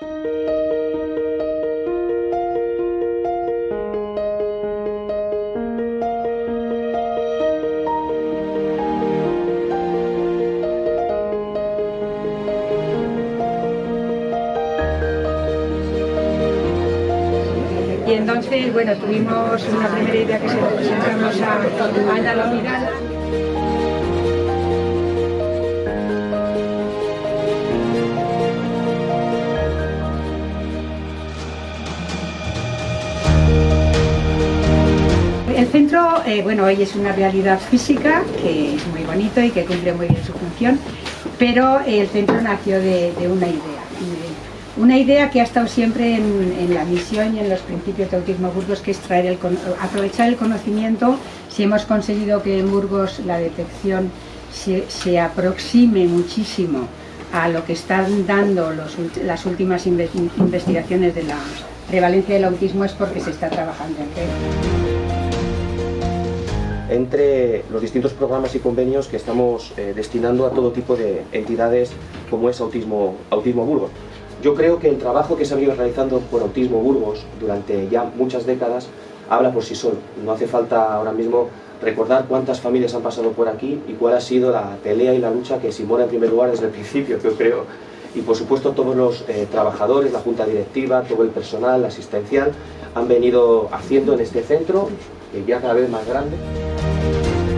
Y entonces, bueno, tuvimos una primera idea que se presentamos a Ana Lomiral. Centro, eh, bueno, hoy es una realidad física que es muy bonito y que cumple muy bien su función, pero el centro nació de, una idea. Una idea que ha estado siempre en, la misión y en los principios de Autismo Burgos, que es traer el, aprovechar el conocimiento. Si hemos conseguido que en Burgos la detección se, se aproxime muchísimo a lo que están dando las últimas investigaciones de la prevalencia del autismo es porque se está trabajando en red entre los distintos programas y convenios que estamos eh, destinando a todo tipo de entidades como es Autismo, Autismo Burgos. Yo creo que el trabajo que se ha venido realizando por Autismo Burgos durante ya muchas décadas habla por sí solo. No hace falta ahora mismo recordar cuántas familias han pasado por aquí y cuál ha sido la pelea y la lucha que Simona en primer lugar desde el principio, yo creo, y por supuesto todos los eh, trabajadores, la junta directiva, todo el personal asistencial han venido haciendo en este centro, que ya cada vez más grande. Thank you.